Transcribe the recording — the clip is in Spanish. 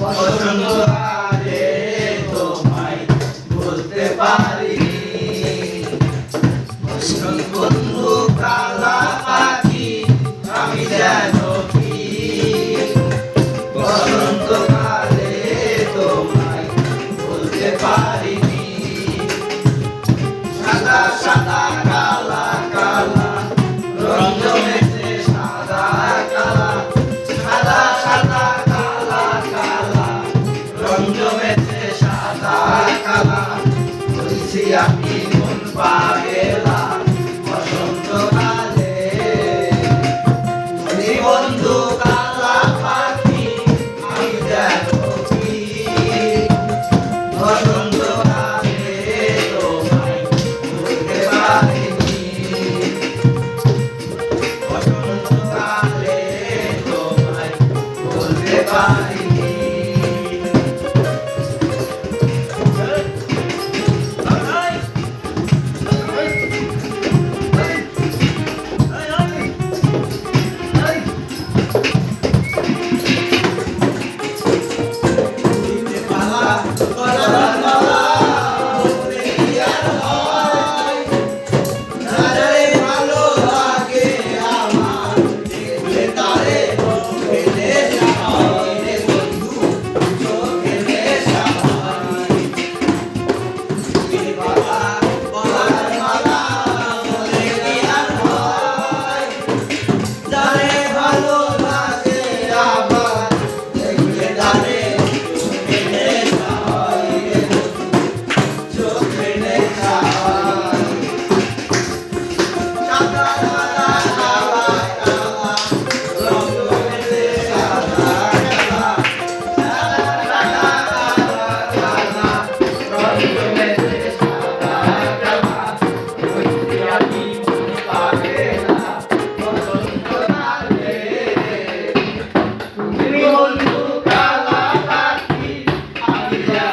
Basanta y un padre. Gracias.